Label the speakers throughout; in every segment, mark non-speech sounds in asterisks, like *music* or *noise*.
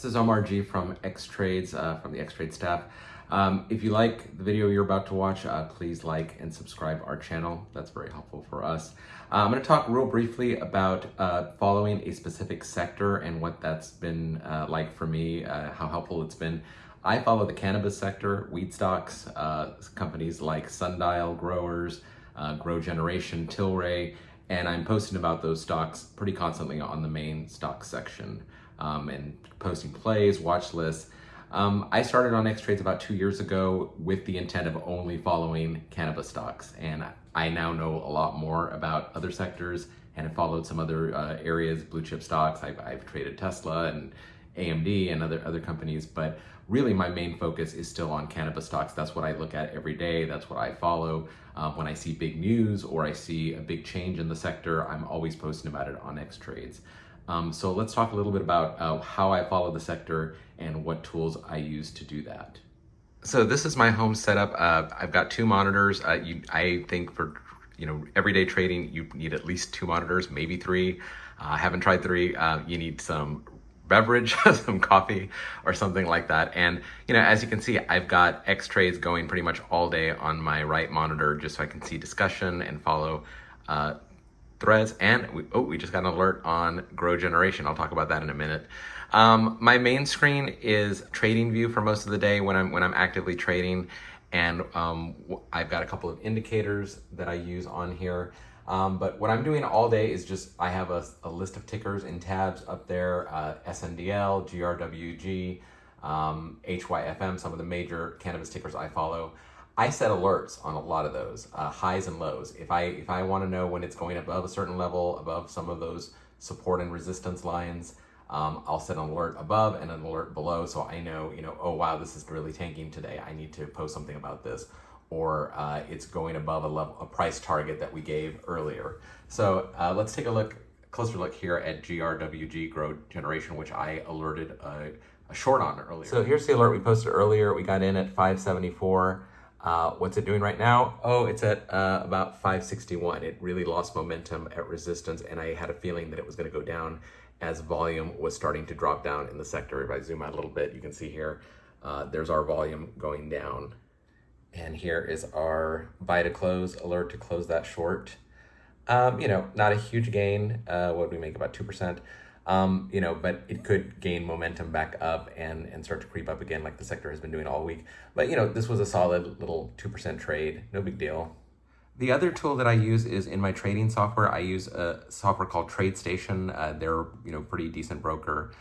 Speaker 1: this is Omar G from X Trades, uh, from the X Trade staff. Um, if you like the video you're about to watch, uh, please like and subscribe our channel. That's very helpful for us. Uh, I'm going to talk real briefly about uh, following a specific sector and what that's been uh, like for me, uh, how helpful it's been. I follow the cannabis sector, weed stocks, uh, companies like Sundial Growers, Grow Generation, Tilray, and I'm posting about those stocks pretty constantly on the main stock section um, and posting plays, watch lists. Um, I started on X Trades about two years ago with the intent of only following cannabis stocks, and I now know a lot more about other sectors and have followed some other uh, areas, blue chip stocks. I've, I've traded Tesla and AMD and other other companies, but really my main focus is still on cannabis stocks. That's what I look at every day. That's what I follow. Um, when I see big news or I see a big change in the sector, I'm always posting about it on X Trades. Um, so let's talk a little bit about uh, how I follow the sector and what tools I use to do that. So this is my home setup. Uh, I've got two monitors. Uh, you, I think for you know everyday trading, you need at least two monitors, maybe three. Uh, I haven't tried three. Uh, you need some beverage, *laughs* some coffee or something like that. And, you know, as you can see, I've got X trades going pretty much all day on my right monitor just so I can see discussion and follow uh, threads. And, we, oh, we just got an alert on Grow Generation. I'll talk about that in a minute. Um, my main screen is TradingView for most of the day when I'm, when I'm actively trading. And um, I've got a couple of indicators that I use on here. Um, but what I'm doing all day is just, I have a, a list of tickers and tabs up there, uh, SNDL, GRWG, um, HYFM, some of the major cannabis tickers I follow. I set alerts on a lot of those, uh, highs and lows. If I, if I want to know when it's going above a certain level, above some of those support and resistance lines, um, I'll set an alert above and an alert below so I know, you know, oh wow, this is really tanking today. I need to post something about this or uh, it's going above a level, a price target that we gave earlier. So uh, let's take a look, closer look here at GRWG Grow Generation, which I alerted a, a, short on earlier. So here's the alert we posted earlier. We got in at 574. Uh, what's it doing right now? Oh, it's at uh, about 561. It really lost momentum at resistance, and I had a feeling that it was going to go down as volume was starting to drop down in the sector. If I zoom out a little bit, you can see here, uh, there's our volume going down. And here is our buy to close alert to close that short. Um, you know, not a huge gain. Uh, what we make about 2%. Um, you know, but it could gain momentum back up and, and start to creep up again like the sector has been doing all week. But, you know, this was a solid little 2% trade. No big deal. The other tool that I use is in my trading software. I use a software called TradeStation. Uh, they're, you know, pretty decent broker.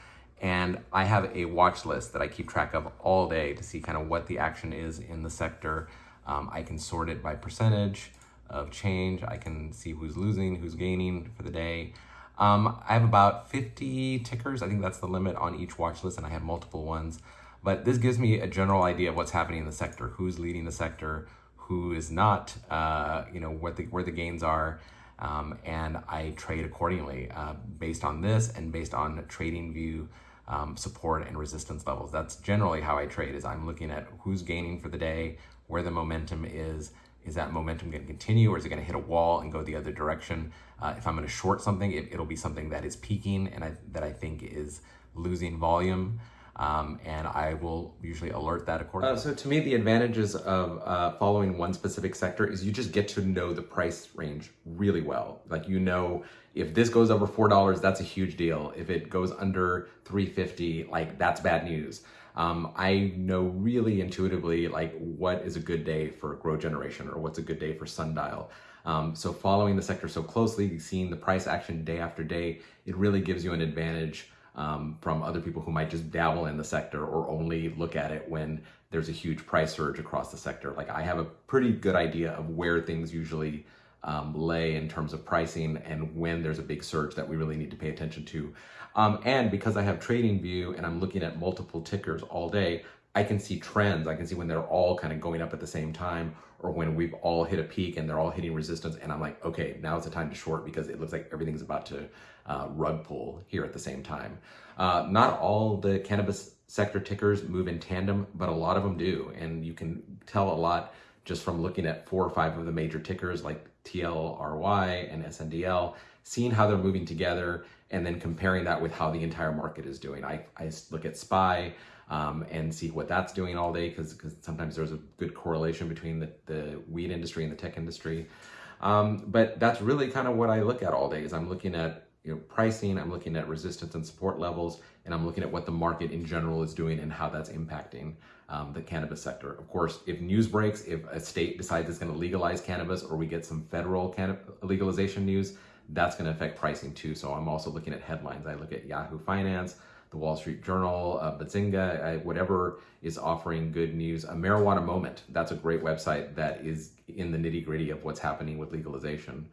Speaker 1: And I have a watch list that I keep track of all day to see kind of what the action is in the sector. Um, I can sort it by percentage of change. I can see who's losing, who's gaining for the day. Um, I have about 50 tickers. I think that's the limit on each watch list, and I have multiple ones. But this gives me a general idea of what's happening in the sector, who's leading the sector, who is not, uh, you know, what the, where the gains are. Um, and I trade accordingly uh, based on this and based on TradingView um, support and resistance levels. That's generally how I trade is I'm looking at who's gaining for the day, where the momentum is, is that momentum going to continue or is it going to hit a wall and go the other direction? Uh, if I'm going to short something, it, will be something that is peaking and I, that I think is losing volume um, and I will usually alert that accordingly. Uh, so to me, the advantages of uh, following one specific sector is you just get to know the price range really well. Like you know, if this goes over $4, that's a huge deal. If it goes under 350, like that's bad news. Um, I know really intuitively like what is a good day for grow generation or what's a good day for sundial. Um, so following the sector so closely, seeing the price action day after day, it really gives you an advantage um, from other people who might just dabble in the sector or only look at it when there's a huge price surge across the sector. Like I have a pretty good idea of where things usually um, lay in terms of pricing and when there's a big surge that we really need to pay attention to. Um, and because I have TradingView and I'm looking at multiple tickers all day, I can see trends. I can see when they're all kind of going up at the same time or when we've all hit a peak and they're all hitting resistance. And I'm like, okay, now's the time to short because it looks like everything's about to uh, rug pull here at the same time. Uh, not all the cannabis sector tickers move in tandem, but a lot of them do. And you can tell a lot just from looking at four or five of the major tickers like TLRY and SNDL, seeing how they're moving together, and then comparing that with how the entire market is doing. I, I look at SPY um, and see what that's doing all day because sometimes there's a good correlation between the, the weed industry and the tech industry. Um, but that's really kind of what I look at all day is I'm looking at you know, pricing, I'm looking at resistance and support levels, and I'm looking at what the market in general is doing and how that's impacting um, the cannabis sector. Of course, if news breaks, if a state decides it's going to legalize cannabis or we get some federal legalization news, that's going to affect pricing too. So I'm also looking at headlines. I look at Yahoo Finance, the Wall Street Journal, uh, Benzinga, uh, whatever is offering good news. A Marijuana Moment, that's a great website that is in the nitty gritty of what's happening with legalization.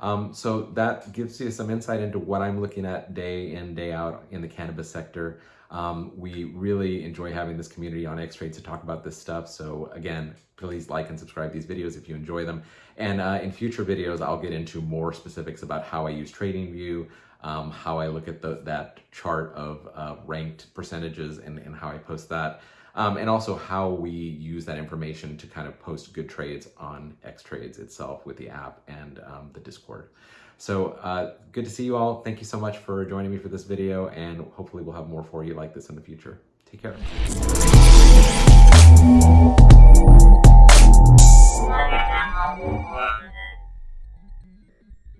Speaker 1: Um, so that gives you some insight into what I'm looking at day in, day out in the cannabis sector. Um, we really enjoy having this community on X-Trades to talk about this stuff. So again, please like and subscribe these videos if you enjoy them. And uh, in future videos, I'll get into more specifics about how I use TradingView, um, how I look at the, that chart of uh, ranked percentages and, and how I post that. Um, and also how we use that information to kind of post good trades on X Trades itself with the app and um, the Discord. So uh, good to see you all. Thank you so much for joining me for this video and hopefully we'll have more for you like this in the future. Take care.